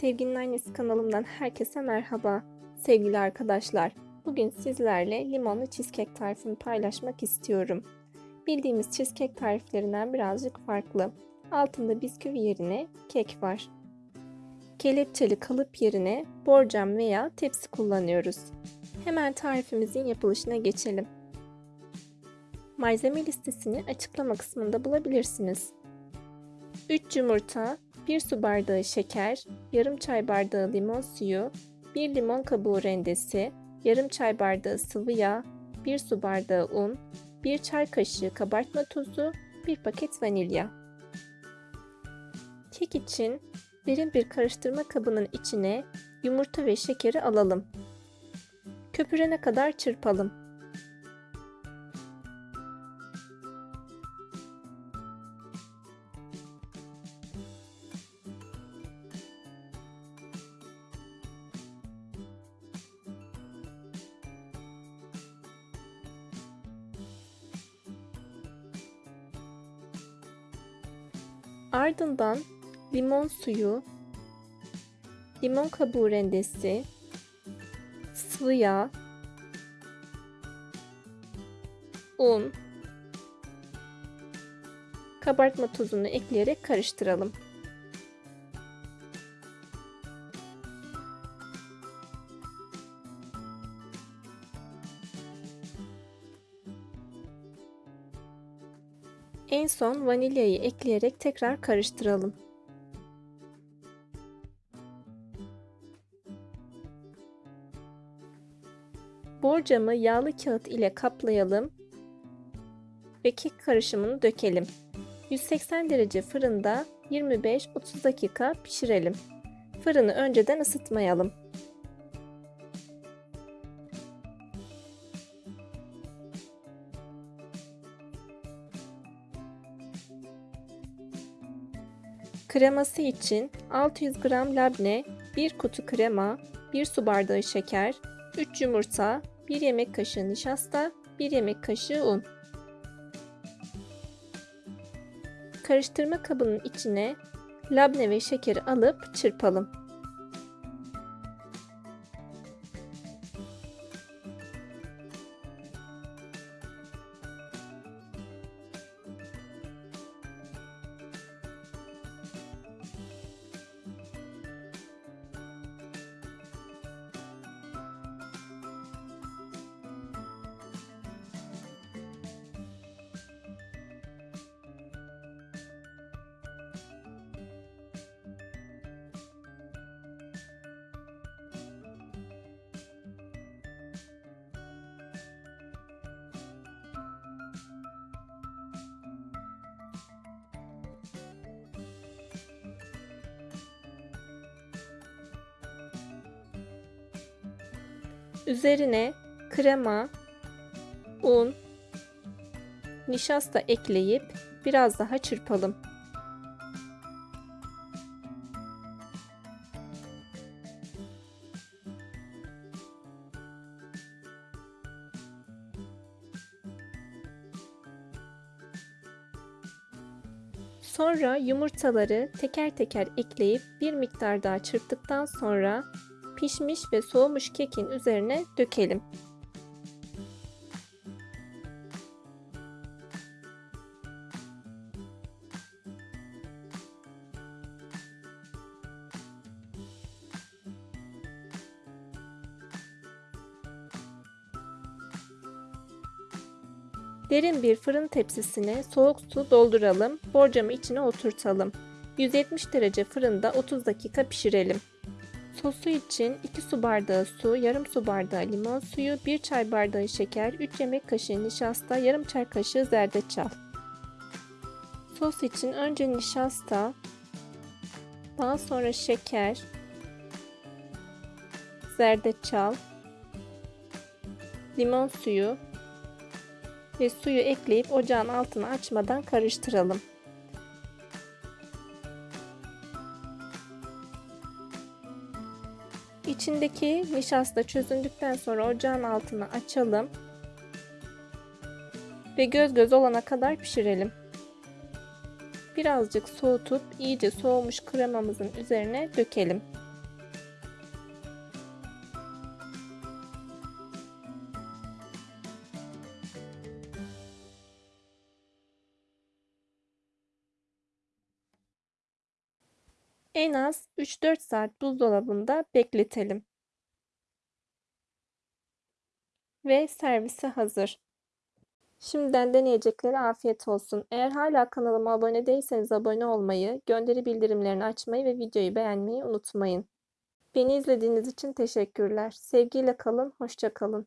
Sevginin Annesi kanalımdan herkese merhaba. Sevgili arkadaşlar, bugün sizlerle limonlu cheesecake tarifini paylaşmak istiyorum. Bildiğimiz cheesecake tariflerinden birazcık farklı. Altında bisküvi yerine kek var. Kelepçeli kalıp yerine borcam veya tepsi kullanıyoruz. Hemen tarifimizin yapılışına geçelim. Malzeme listesini açıklama kısmında bulabilirsiniz. 3 yumurta, 1 su bardağı şeker, yarım çay bardağı limon suyu, 1 limon kabuğu rendesi, yarım çay bardağı sıvı yağ, 1 su bardağı un, 1 çay kaşığı kabartma tozu, 1 paket vanilya. Kek için derin bir karıştırma kabının içine yumurta ve şekeri alalım. Köpürene kadar çırpalım. Ardından limon suyu, limon kabuğu rendesi, sıvı yağ, un, kabartma tozunu ekleyerek karıştıralım. En son vanilyayı ekleyerek tekrar karıştıralım. Borcamı yağlı kağıt ile kaplayalım ve kek karışımını dökelim. 180 derece fırında 25-30 dakika pişirelim. Fırını önceden ısıtmayalım. Kreması için 600 gram labne, 1 kutu krema, 1 su bardağı şeker, 3 yumurta, 1 yemek kaşığı nişasta, 1 yemek kaşığı un. Karıştırma kabının içine labne ve şekeri alıp çırpalım. Üzerine krema, un, nişasta ekleyip biraz daha çırpalım. Sonra yumurtaları teker teker ekleyip bir miktar daha çırptıktan sonra pişmiş ve soğumuş kekin üzerine dökelim. Derin bir fırın tepsisine soğuk su dolduralım. Borcamı içine oturtalım. 170 derece fırında 30 dakika pişirelim. Sosu için 2 su bardağı su, yarım su bardağı limon suyu, 1 çay bardağı şeker, 3 yemek kaşığı nişasta, yarım çay kaşığı zerdeçal. Sos için önce nişasta, daha sonra şeker, zerdeçal, limon suyu ve suyu ekleyip ocağın altını açmadan karıştıralım. İçindeki nişasta çözündükten sonra ocağın altını açalım ve göz göz olana kadar pişirelim. Birazcık soğutup iyice soğumuş kremamızın üzerine dökelim. En az 3-4 saat buzdolabında bekletelim. Ve servise hazır. Şimdiden deneyeceklere afiyet olsun. Eğer hala kanalıma abone değilseniz abone olmayı, gönderi bildirimlerini açmayı ve videoyu beğenmeyi unutmayın. Beni izlediğiniz için teşekkürler. Sevgiyle kalın, hoşça kalın.